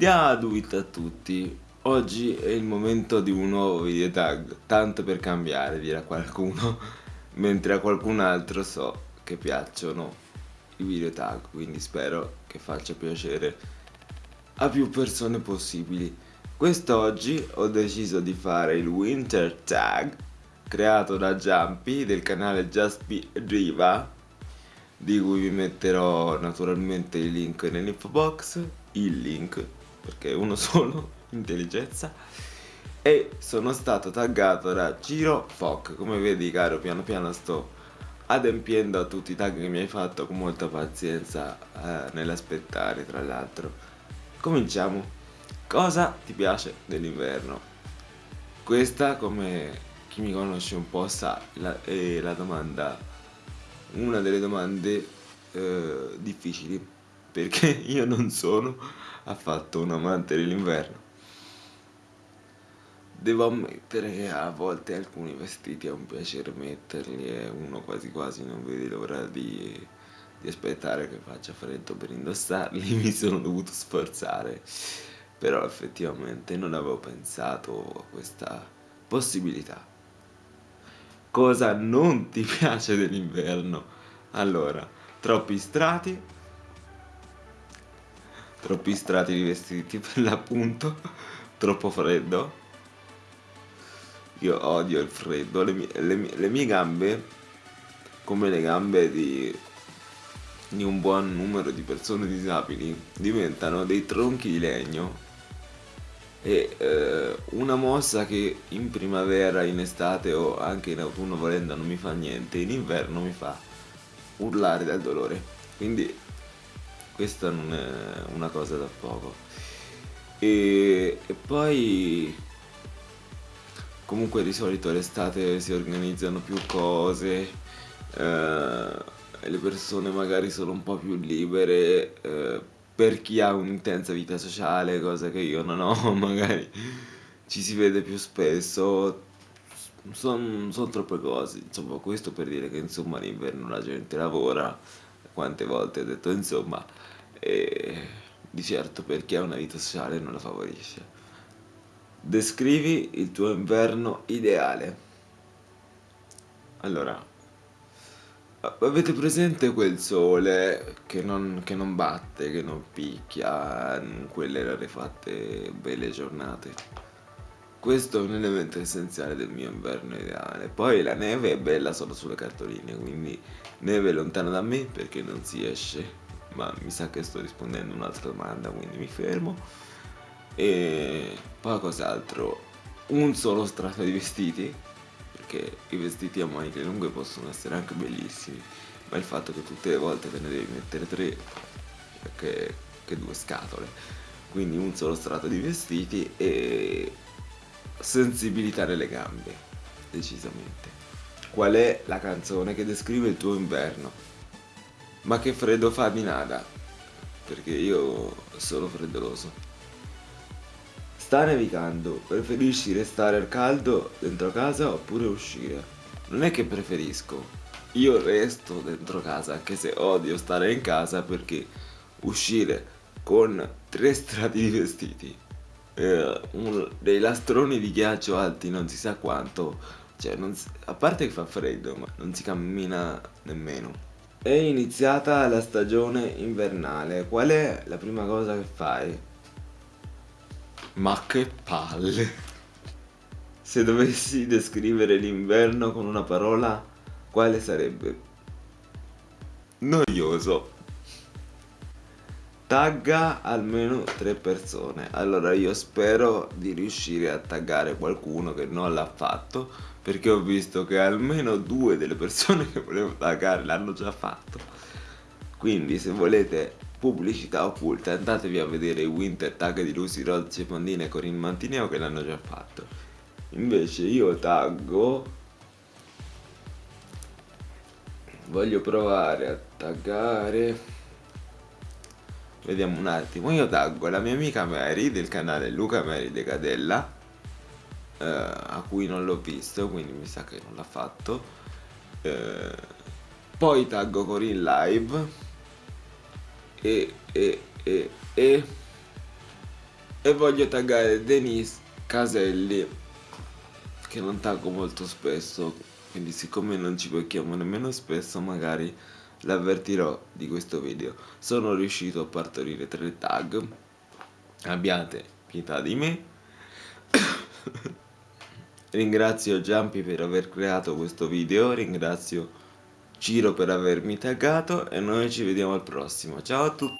Diaduit a tutti, oggi è il momento di un nuovo video tag, tanto per cambiare dirà qualcuno, mentre a qualcun altro so che piacciono i video tag, quindi spero che faccia piacere a più persone possibili. Quest'oggi ho deciso di fare il winter tag creato da Jumpy del canale Just Be Riva di cui vi metterò naturalmente il link nell'info box, il link perché uno solo, intelligenza. E sono stato taggato da Giro Foc. Come vedi caro piano piano sto adempiendo a tutti i tag che mi hai fatto con molta pazienza eh, nell'aspettare tra l'altro. Cominciamo. Cosa ti piace dell'inverno? Questa come chi mi conosce un po' sa la, è la domanda una delle domande eh, difficili perché io non sono affatto un amante dell'inverno. Devo ammettere che a volte alcuni vestiti è un piacere metterli e uno quasi quasi non vede l'ora di, di aspettare che faccia freddo per indossarli, mi sono dovuto sforzare, però effettivamente non avevo pensato a questa possibilità. Cosa non ti piace dell'inverno? Allora, troppi strati, troppi strati di vestiti per l'appunto, troppo freddo. Io odio il freddo, le mie, le mie, le mie gambe, come le gambe di, di un buon numero di persone disabili, diventano dei tronchi di legno e eh, una mossa che in primavera, in estate o anche in autunno volendo non mi fa niente, in inverno mi fa urlare dal dolore. Quindi questa non è una cosa da poco. E, e poi comunque di solito l'estate si organizzano più cose eh, le persone magari sono un po' più libere eh, per chi ha un'intensa vita sociale cosa che io non ho magari ci si vede più spesso. Sono son troppe cose. Insomma questo per dire che insomma l'inverno la gente lavora quante volte ho detto insomma e di certo per chi ha una vita sociale non la favorisce. Descrivi il tuo inverno ideale. Allora, avete presente quel sole che non, che non batte, che non picchia quelle rarefatte belle giornate? Questo è un elemento essenziale del mio inverno ideale. Poi la neve è bella solo sulle cartoline, quindi neve lontana da me perché non si esce. Ma mi sa che sto rispondendo a un'altra domanda quindi mi fermo. E poi cos'altro? Un solo strato di vestiti perché i vestiti a maniche lunghe possono essere anche bellissimi ma il fatto che tutte le volte te ne devi mettere tre che, che due scatole. Quindi un solo strato di vestiti e sensibilità nelle gambe decisamente. Qual è la canzone che descrive il tuo inverno? Ma che freddo fa di nada, perché io sono freddoloso. Sta nevicando, preferisci restare al caldo dentro casa oppure uscire? Non è che preferisco, io resto dentro casa anche se odio stare in casa perché uscire con tre strati di vestiti, eh, un, dei lastroni di ghiaccio alti non si sa quanto, cioè si, a parte che fa freddo ma non si cammina nemmeno. È iniziata la stagione invernale, qual è la prima cosa che fai? Ma che palle! Se dovessi descrivere l'inverno con una parola, quale sarebbe? Noioso. Tagga almeno tre persone. Allora io spero di riuscire a taggare qualcuno che non l'ha fatto perché ho visto che almeno due delle persone che volevo taggare l'hanno già fatto. Quindi se volete pubblicità occulta andatevi a vedere i winter tag di Lucy Rozzi Pandina e Corinne Mantineo che l'hanno già fatto. Invece io taggo. Voglio provare a taggare vediamo un attimo. Io taggo la mia amica Mary del canale Luca Mary De Cadella eh, a cui non l'ho visto quindi mi sa che non l'ha fatto. Eh, poi taggo Corin Live. E, e, e, e e voglio taggare Denise Caselli che non taggo molto spesso quindi siccome non ci becchiamo nemmeno spesso magari l'avvertirò di questo video. Sono riuscito a partorire tre tag. Abbiate pietà di me. Ringrazio Giampi per aver creato questo video. Ringrazio Ciro per avermi taggato. E noi ci vediamo al prossimo. Ciao a tutti